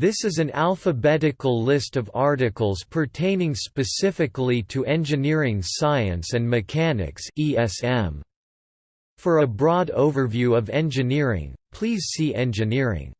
This is an alphabetical list of articles pertaining specifically to engineering science and mechanics ESM. For a broad overview of engineering, please see engineering.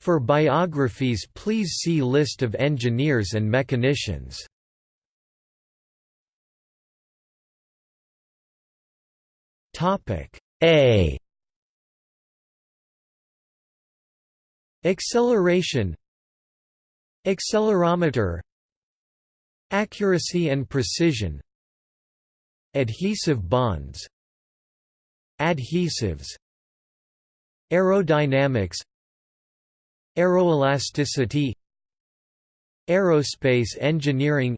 For biographies please see List of engineers and mechanicians. A Acceleration Accelerometer Accuracy and precision Adhesive bonds Adhesives Aerodynamics Aeroelasticity Aerospace engineering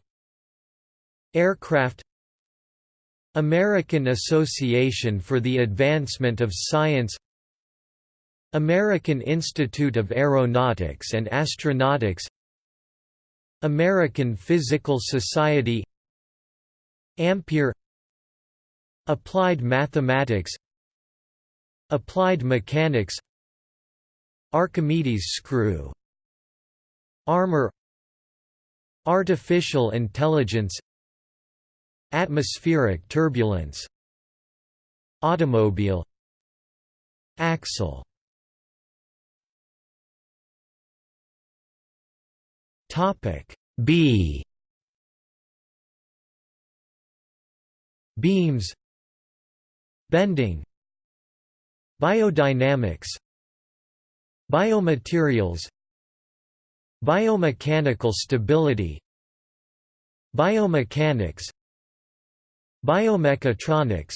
Aircraft American Association for the Advancement of Science American Institute of Aeronautics and Astronautics American Physical Society Ampere Applied Mathematics Applied Mechanics Archimedes screw Armor Artificial intelligence Atmospheric turbulence Automobile Axle Topic B. Beams. Bending. Biodynamics. Biomaterials. Biomechanical stability. Biomechanics. Biomechatronics.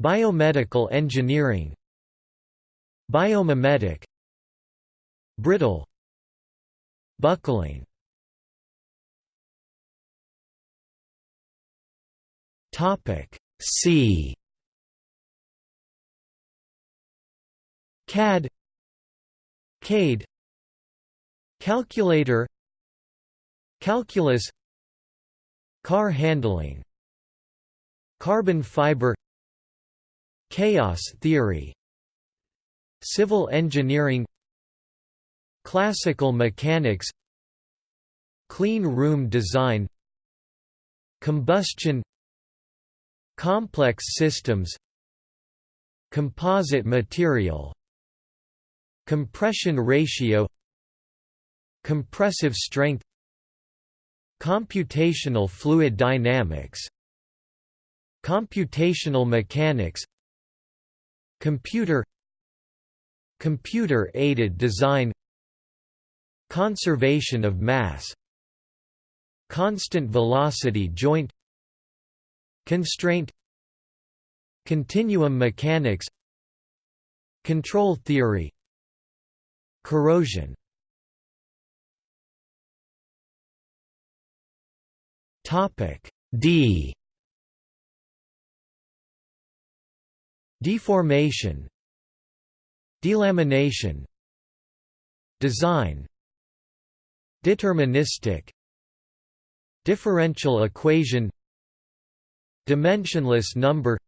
Biomedical engineering. Biomimetic Brittle Buckling. Topic C. CAD. CADE. Calculator. Calculus. Car handling. Carbon fiber. Chaos theory. Civil engineering Classical mechanics Clean room design Combustion Complex systems Composite material Compression ratio Compressive strength Computational fluid dynamics Computational mechanics Computer Computer-aided design Conservation of mass Constant velocity joint Constraint Continuum mechanics Control theory Corrosion. Topic D. Deformation Delamination Design Deterministic Differential equation Dimensionless number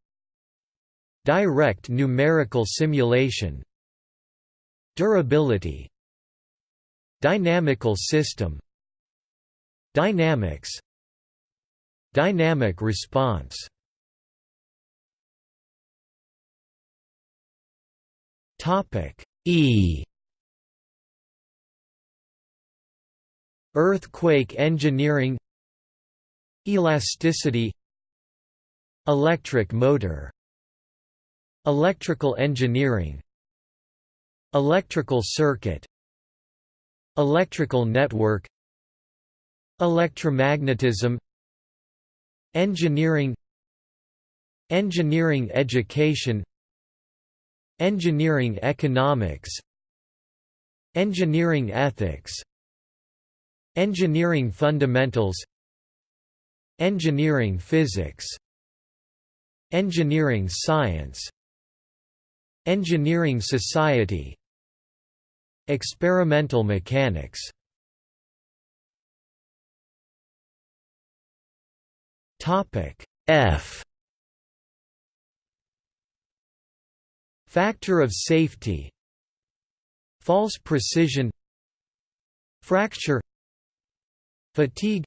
Direct numerical simulation Durability Dynamical system Dynamics Dynamic response. Topic E Earthquake engineering Elasticity Electric motor Electrical engineering Electrical circuit Electrical network Electromagnetism Engineering Engineering education Engineering economics Engineering ethics Engineering fundamentals Engineering physics Engineering science Engineering society Experimental mechanics. Topic F. Factor of safety False precision fracture fatigue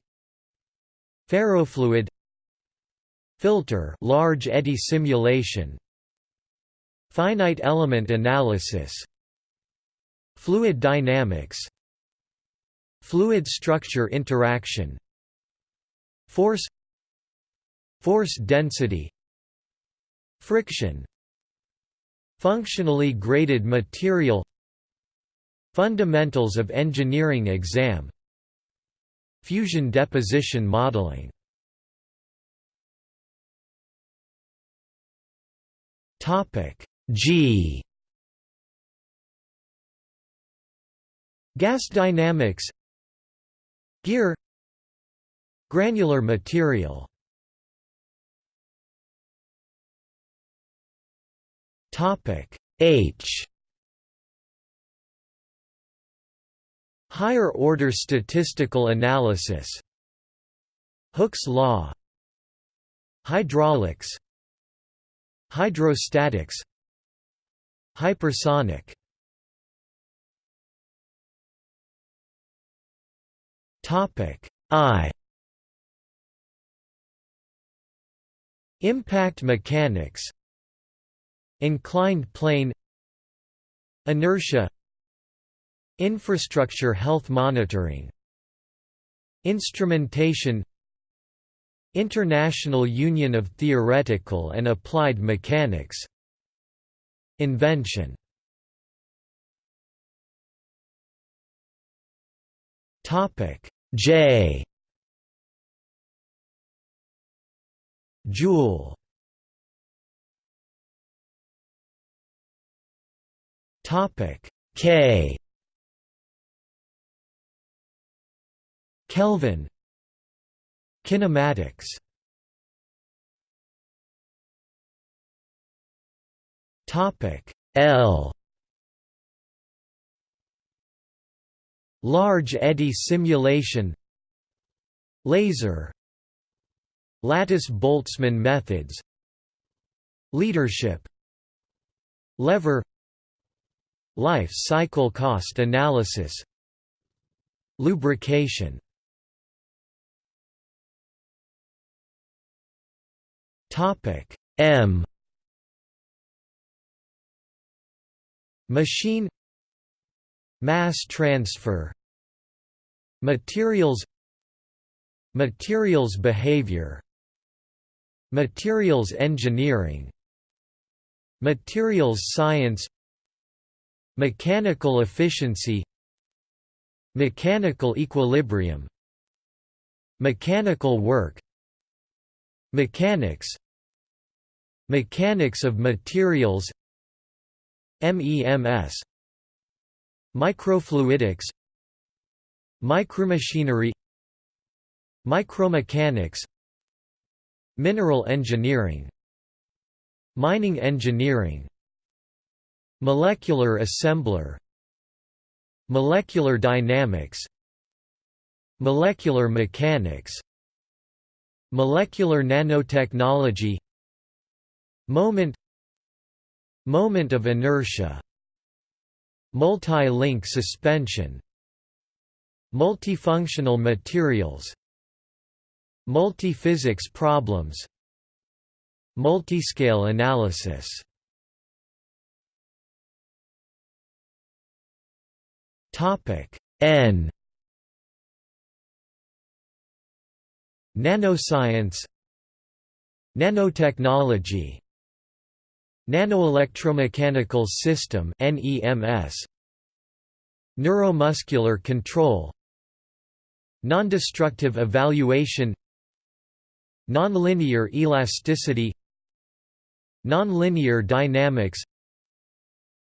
ferrofluid filter large eddy simulation finite element analysis fluid dynamics fluid structure interaction force force density friction functionally graded material fundamentals of engineering exam fusion deposition modeling. Topic g. Gas dynamics. Gear. Granular material. Topic H Higher order statistical analysis. Hooke's law. Hydraulics. Hydrostatics. Hypersonic. Topic I. Impact mechanics. Inclined plane. Inertia Infrastructure health monitoring Instrumentation International Union of Theoretical and Applied Mechanics Invention. J. Joule. K Kelvin. Kinematics. Topic L. Large eddy simulation. Laser. Lattice-Boltzmann methods. Leadership. Lever. Life cycle cost analysis. Lubrication Topic. M. Machine. Mass transfer. Materials. Materials behavior. Materials engineering. Materials science. Mechanical efficiency. Mechanical equilibrium. Mechanical work. Mechanics Mechanics of materials MEMS Microfluidics Micromachinery Micromechanics Mineral engineering Mining engineering Molecular assembler Molecular dynamics Molecular mechanics Molecular nanotechnology Moment Moment of inertia. Multi-link suspension. Multifunctional materials. Multiphysics problems. Multiscale analysis. Topic N. Nanoscience. Nanotechnology Nanoelectromechanical system NEMS Neuromuscular control. Nondestructive evaluation. Nonlinear elasticity. Nonlinear dynamics.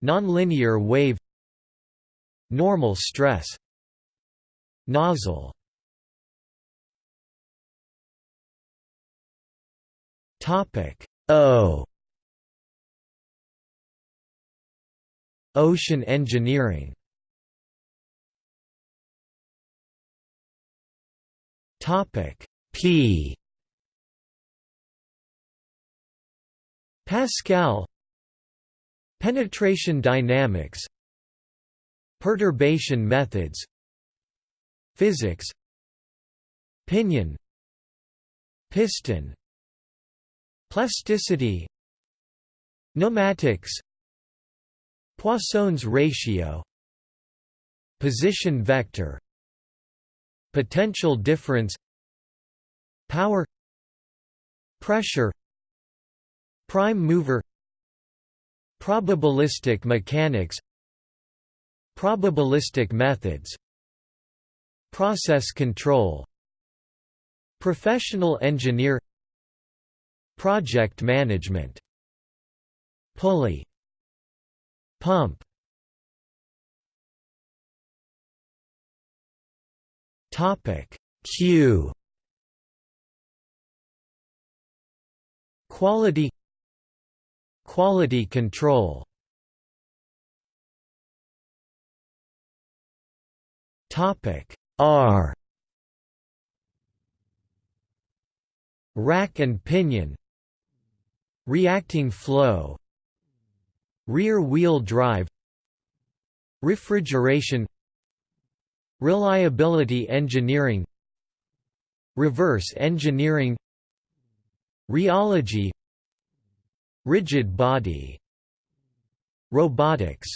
Nonlinear wave. Normal stress. Nozzle. Topic O Ocean engineering. Topic P. Pascal. Penetration dynamics. Perturbation methods. Physics. Pinion Piston. Plasticity. Pneumatics Poisson's ratio Position vector Potential difference Power Pressure Prime mover Probabilistic mechanics Probabilistic methods Process control Professional engineer Project management. Pulley Pump. Topic. Q. Quality. Quality control. Topic. R. Rack and pinion. Reacting flow Rear-wheel drive Refrigeration Reliability engineering Reverse engineering Rheology Rigid body Robotics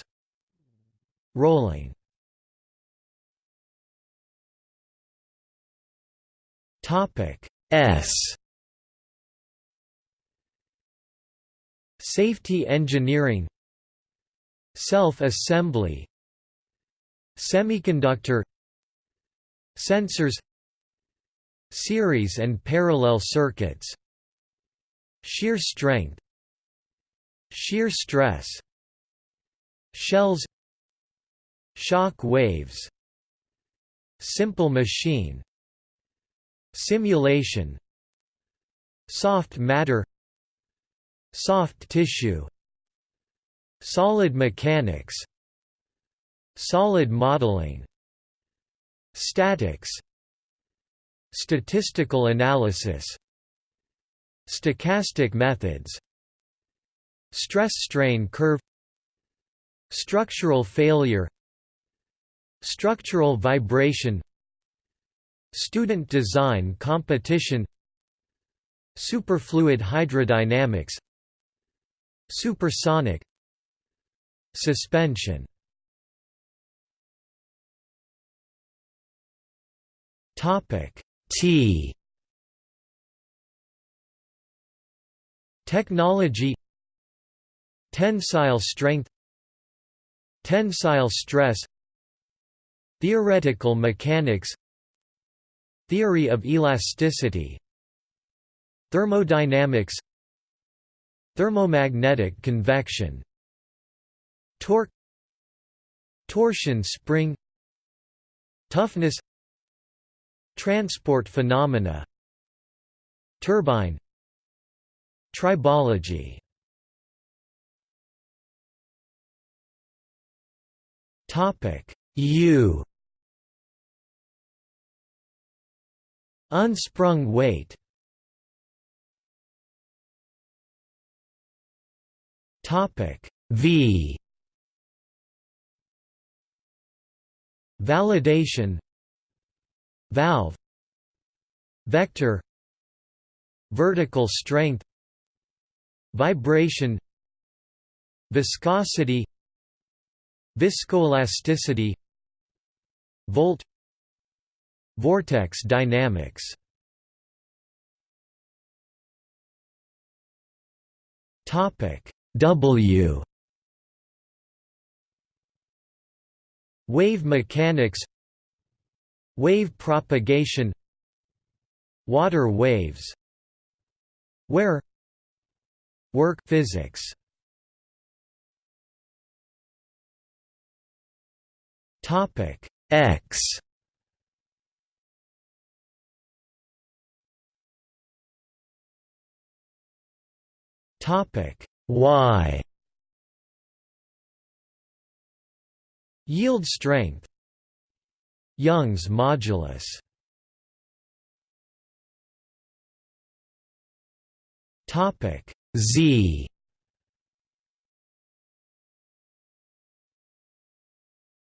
Rolling. Topic S. Safety engineering Self-assembly Semiconductor Sensors Series and parallel circuits Shear strength Shear stress Shells Shock waves Simple machine Simulation Soft matter Soft tissue Solid mechanics Solid modeling Statics Statistical analysis Stochastic methods Stress-strain curve Structural failure Structural vibration Student design competition Superfluid hydrodynamics Supersonic Suspension. Topic T. Technology. Tensile strength. Tensile stress. Theoretical mechanics. Theory of elasticity. Thermodynamics. Thermomagnetic convection Torque Torsion spring Toughness Transport phenomena Turbine Tribology. Topic U. Unsprung weight. Topic V Validation Valve Vector Vertical strength Vibration Viscosity Viscoelasticity Volt Vortex dynamics. Topic W Wave mechanics Wave propagation Water waves Wear Work physics. Topic X. Topic Y Yield strength. Young's modulus. Topic Z